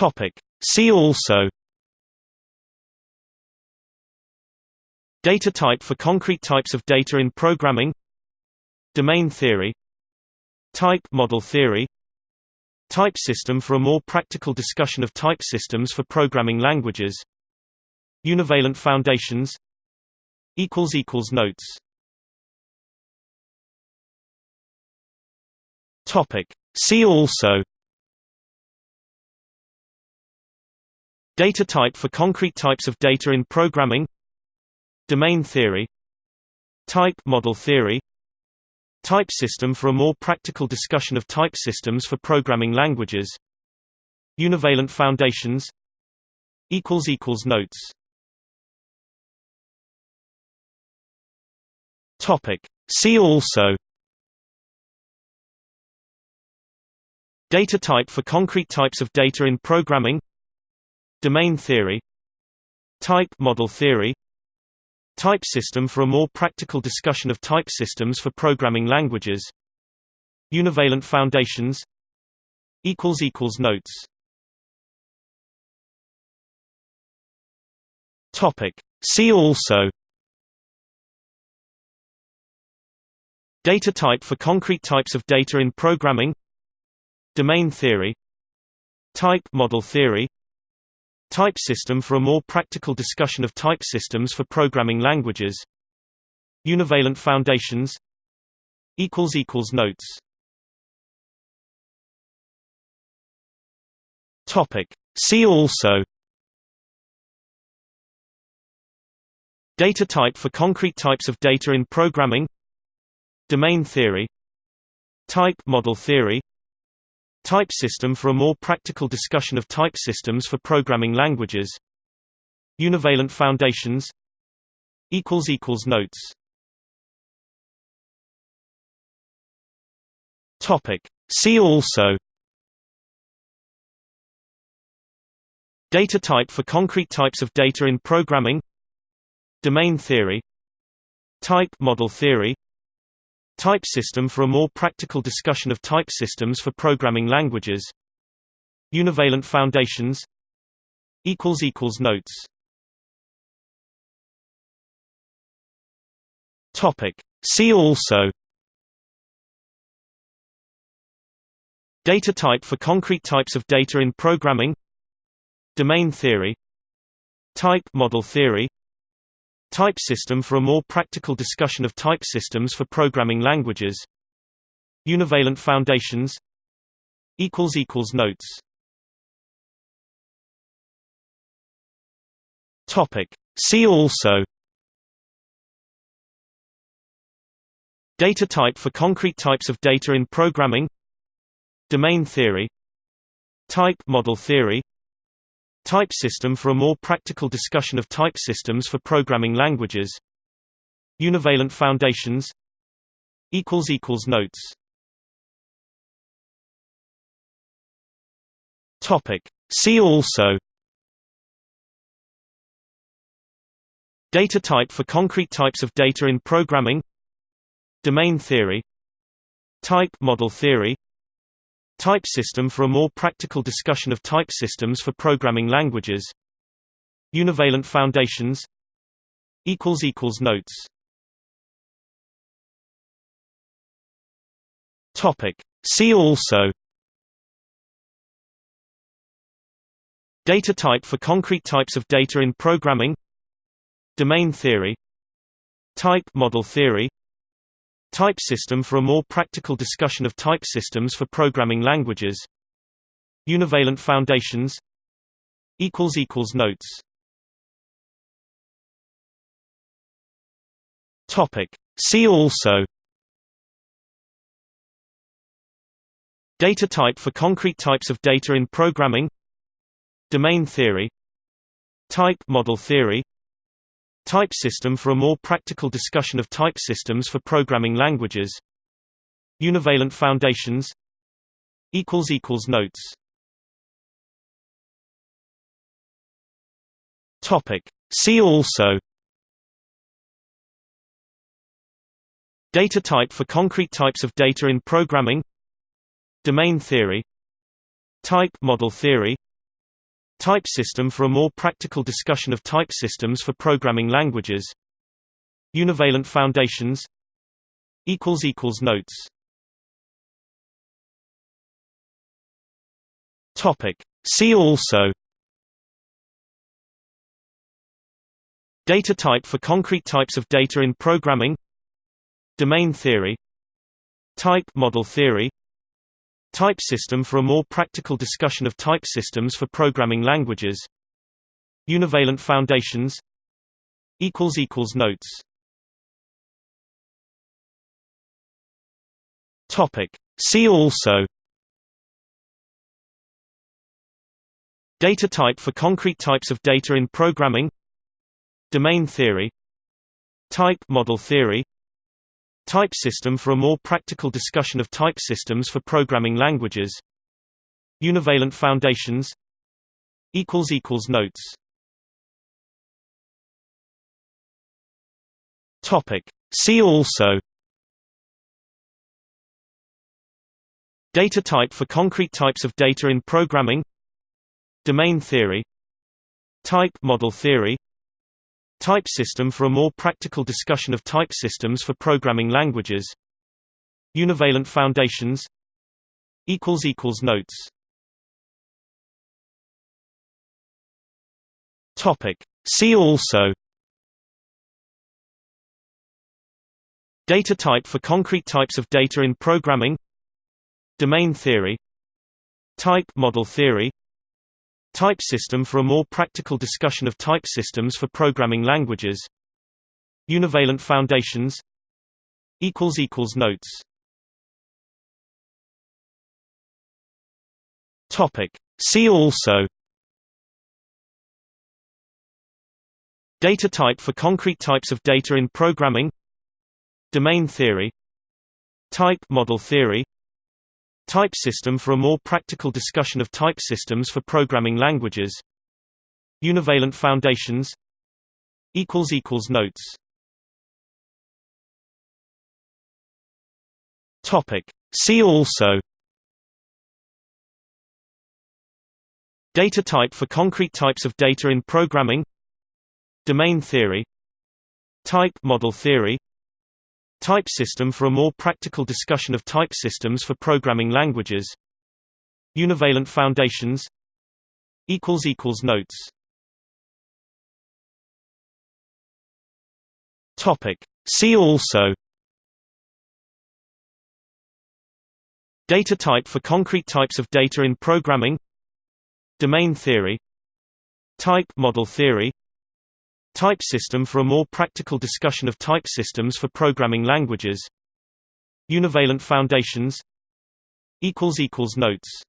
Topic. See also Data type for concrete types of data in programming Domain theory Type model theory Type system for a more practical discussion of type systems for programming languages Univalent foundations Notes See also Data type for concrete types of data in programming Domain theory Type model theory Type system for a more practical discussion of type systems for programming languages Univalent foundations Notes. See also Data type for concrete types of data in programming Domain theory Type model theory Type system for a more practical discussion of type systems for programming languages Univalent foundations Notes. See also Data type for concrete types of data in programming Domain theory Type model theory Type system for a more practical discussion of type systems for programming languages. Univalent foundations. Notes. Topic. See also. Data type for concrete types of data in programming. Domain theory. Type model theory Type system for a more practical discussion of type systems for programming languages. Univalent foundations. Notes. Topic. See also. Data type for concrete types of data in programming. Domain theory. Type model theory Type system for a more practical discussion of type systems for programming languages. Univalent foundations. Notes. Topic. See also. Data type for concrete types of data in programming. Domain theory. Type model theory Type system for a more practical discussion of type systems for programming languages. Univalent foundations. Notes. Topic. See also. Data type for concrete types of data in programming. Domain theory. Type model theory Type system for a more practical discussion of type systems for programming languages. Univalent foundations. Notes. Topic. See also. Data type for concrete types of data in programming. Domain theory. Type model theory Type system for a more practical discussion of type systems for programming languages. Univalent foundations. Notes. See also. Data type for concrete types of data in programming. Domain theory. Type model theory Type system for a more practical discussion of type systems for programming languages. Univalent foundations. Notes. Topic. See also. Data type for concrete types of data in programming. Domain theory. Type model theory Type system for a more practical discussion of type systems for programming languages. Univalent foundations. Notes. Topic. See also. Data type for concrete types of data in programming. Domain theory. Type model theory Type system for a more practical discussion of type systems for programming languages. Univalent foundations. Notes. See also. Data type for concrete types of data in programming. Domain theory. Type model theory Type system for a more practical discussion of type systems for programming languages. Univalent foundations. Notes. Topic. See also. Data type for concrete types of data in programming. Domain theory. Type model theory Type system for a more practical discussion of type systems for programming languages. Univalent foundations. Notes. Topic. See also. Data type for concrete types of data in programming. Domain theory. Type model theory Type system for a more practical discussion of type systems for programming languages. Univalent foundations. Notes. Topic. See also. Data type for concrete types of data in programming. Domain theory. Type model theory Type system for a more practical discussion of type systems for programming languages. Univalent foundations. Notes. Topic. See also. Data type for concrete types of data in programming. Domain theory. Type model theory Type system for a more practical discussion of type systems for programming languages. Univalent foundations. Notes. Topic. See also. Data type for concrete types of data in programming. Domain theory. Type model theory Type system for a more practical discussion of type systems for programming languages. Univalent foundations. Notes. Topic. See also. Data type for concrete types of data in programming. Domain theory. Type model theory Type system for a more practical discussion of type systems for programming languages. Univalent foundations. Notes.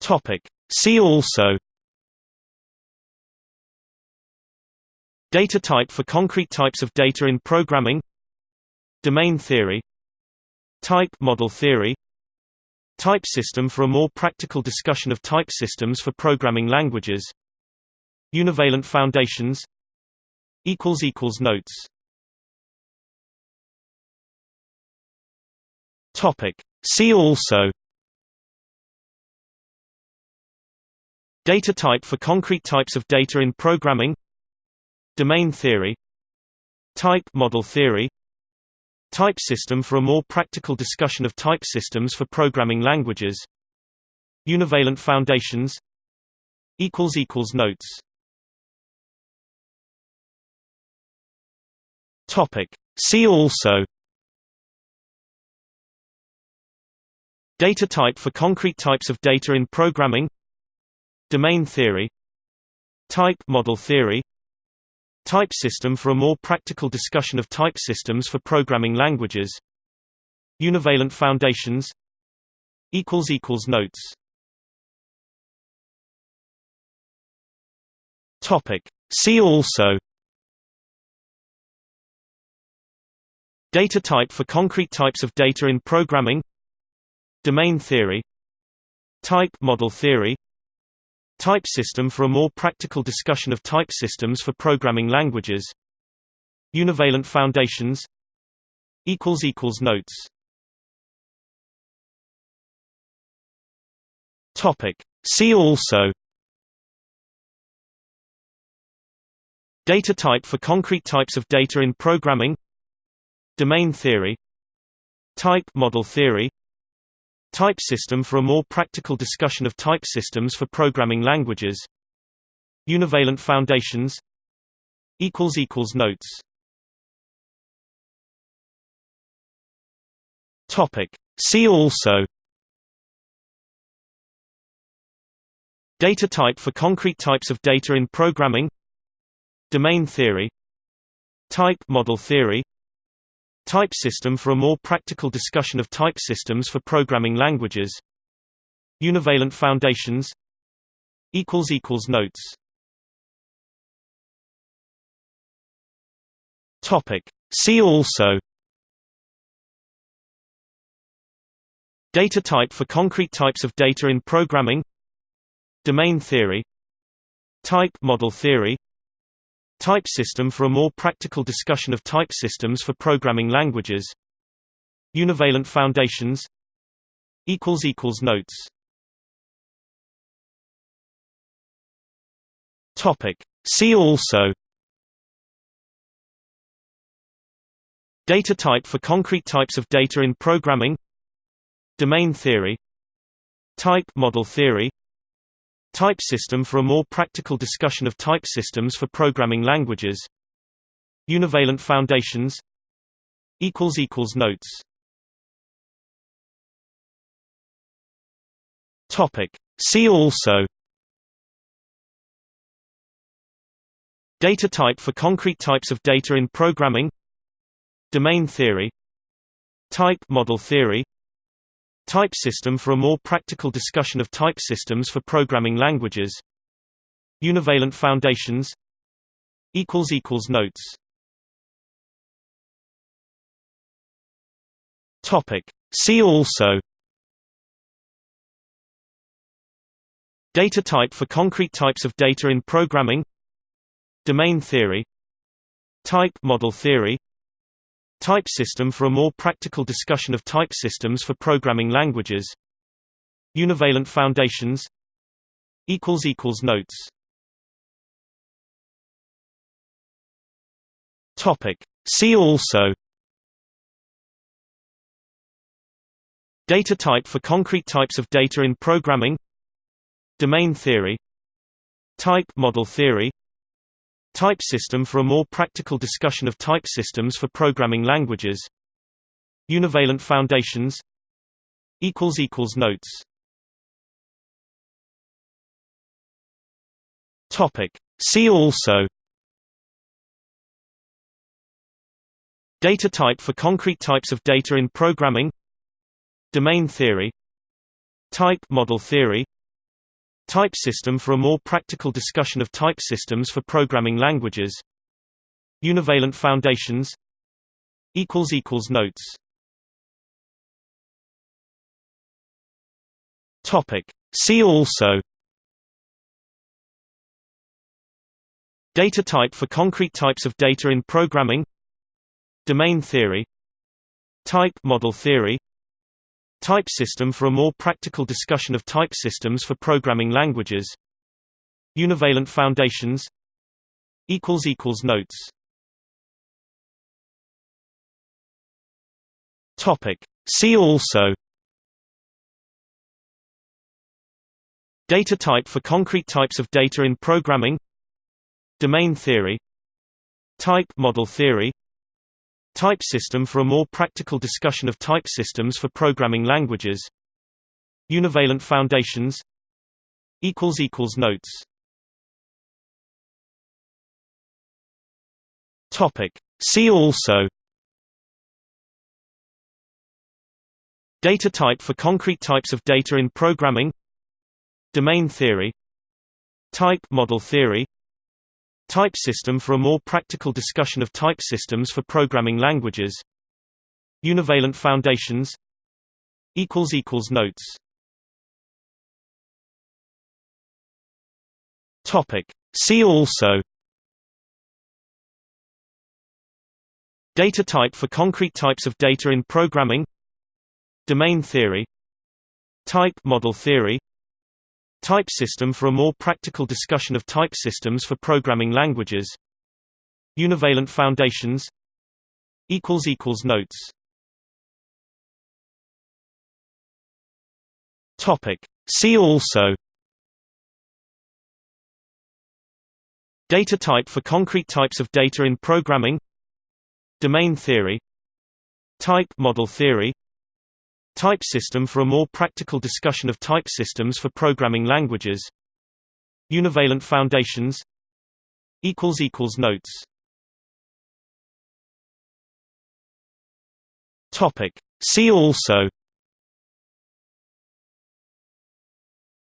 Topic. See also. Data type for concrete types of data in programming. Domain theory. Type model theory Type system for a more practical discussion of type systems for programming languages. Univalent foundations. Notes. Topic. See also. Data type for concrete types of data in programming. Domain theory. Type model theory Type system for a more practical discussion of type systems for programming languages. Univalent foundations. Notes. Topic. See also. Data type for concrete types of data in programming. Domain theory. Type model theory Type system for a more practical discussion of type systems for programming languages. Univalent foundations. Notes. Topic. See also. Data type for concrete types of data in programming. Domain theory. Type model theory Type system for a more practical discussion of type systems for programming languages. Univalent foundations. Notes. See also. Data type for concrete types of data in programming. Domain theory. Type model theory Type system for a more practical discussion of type systems for programming languages. Univalent foundations. Notes. See also. Data type for concrete types of data in programming. Domain theory. Type model theory Type system for a more practical discussion of type systems for programming languages. Univalent foundations. Notes. Topic. See also. Data type for concrete types of data in programming. Domain theory. Type model theory Type system for a more practical discussion of type systems for programming languages. Univalent foundations. Notes. Topic. See also. Data type for concrete types of data in programming. Domain theory. Type model theory Type system for a more practical discussion of type systems for programming languages. Univalent foundations. Notes. See also. Data type for concrete types of data in programming. Domain theory. Type model theory Type system for a more practical discussion of type systems for programming languages. Univalent foundations. Notes. See also. Data type for concrete types of data in programming. Domain theory. Type model theory Type system for a more practical discussion of type systems for programming languages. Univalent foundations. Notes. Topic. See also. Data type for concrete types of data in programming. Domain theory. Type model theory Type system for a more practical discussion of type systems for programming languages. Univalent foundations. Notes. Topic. See also. Data type for concrete types of data in programming. Domain theory. Type model theory Type system for a more practical discussion of type systems for programming languages. Univalent foundations. Notes. Topic. See also. Data type for concrete types of data in programming. Domain theory. Type model theory Type system for a more practical discussion of type systems for programming languages. Univalent foundations. Notes. Topic. See also. Data type for concrete types of data in programming. Domain theory. Type model theory Type system for a more practical discussion of type systems for programming languages. Univalent foundations. Notes. Topic. See also. Data type for concrete types of data in programming. Domain theory. Type model theory Type system for a more practical discussion of type systems for programming languages. Univalent foundations. Notes. See also. Data type for concrete types of data in programming. Domain theory. Type model theory Type system for a more practical discussion of type systems for programming languages. Univalent foundations. Notes. See also. Data type for concrete types of data in programming. Domain theory. Type model theory Type system for a more practical discussion of type systems for programming languages. Univalent foundations. Notes. Topic. See also.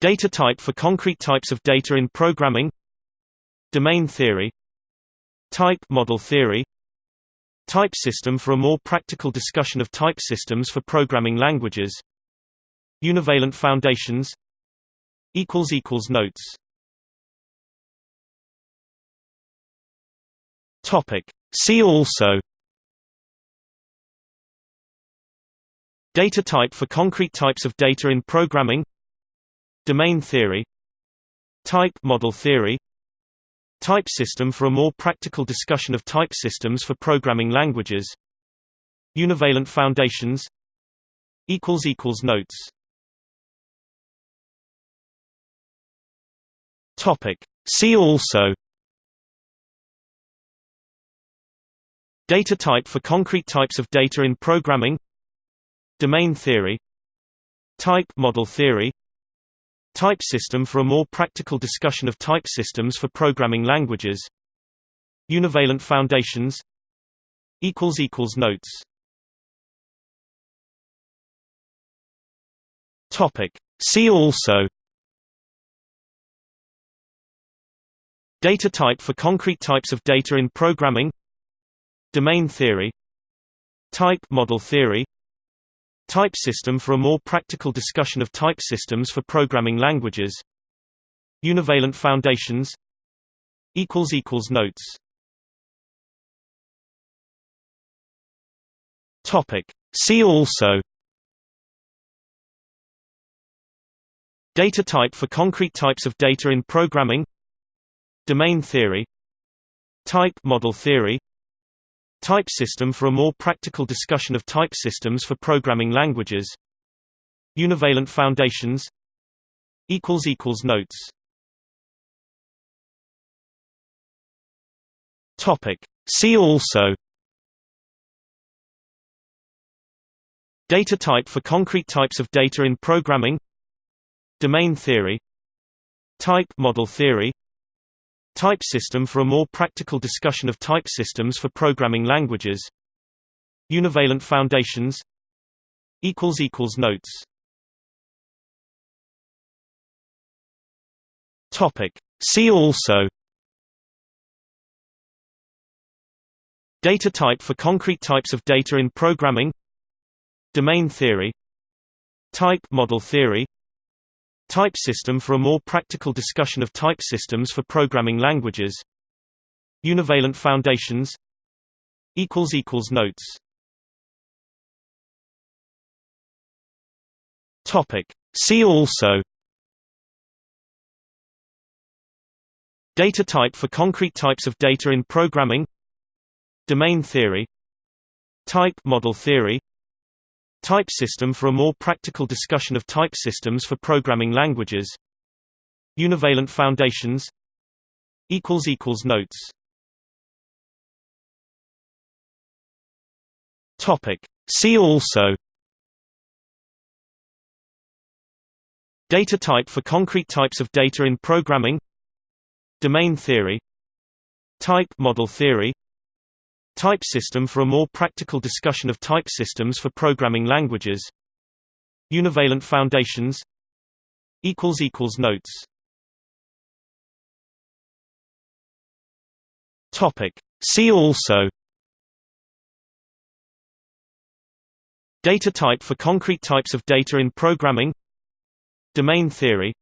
Data type for concrete types of data in programming. Domain theory. Type model theory Type system for a more practical discussion of type systems for programming languages. Univalent foundations. Notes. See also. Data type for concrete types of data in programming. Domain theory. Type model theory Type system for a more practical discussion of type systems for programming languages. Univalent foundations. Notes. Topic. See also. Data type for concrete types of data in programming. Domain theory. Type model theory Type system for a more practical discussion of type systems for programming languages. Univalent foundations. Notes. Topic. See also. Data type for concrete types of data in programming. Domain theory. Type model theory Type system for a more practical discussion of type systems for programming languages. Univalent foundations. Notes. Topic. See also. Data type for concrete types of data in programming. Domain theory. Type model theory Type system for a more practical discussion of type systems for programming languages. Univalent foundations. Notes. Topic. See also. Data type for concrete types of data in programming. Domain theory. Type model theory Type system for a more practical discussion of type systems for programming languages. Univalent foundations. Notes. Topic. See also. Data type for concrete types of data in programming. Domain theory. Type model theory Type system for a more practical discussion of type systems for programming languages. Univalent foundations. Notes. Topic. See also. Data type for concrete types of data in programming. Domain theory. Type model theory Type system for a more practical discussion of type systems for programming languages. Univalent foundations. Notes. Topic. See also. Data type for concrete types of data in programming. Domain theory. Type model theory Type system for a more practical discussion of type systems for programming languages. Univalent foundations. Notes. Topic. See also. Data type for concrete types of data in programming. Domain theory.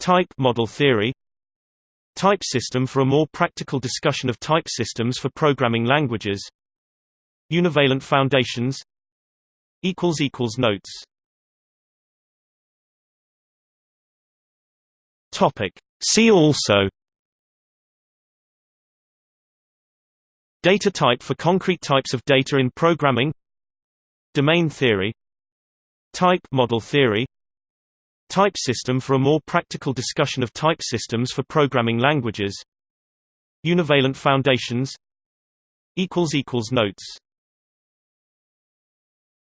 Type model theory Type system for a more practical discussion of type systems for programming languages. Univalent foundations. Notes. Topic. See also. Data type for concrete types of data in programming. Domain theory. Type model theory Type system for a more practical discussion of type systems for programming languages. Univalent foundations. Notes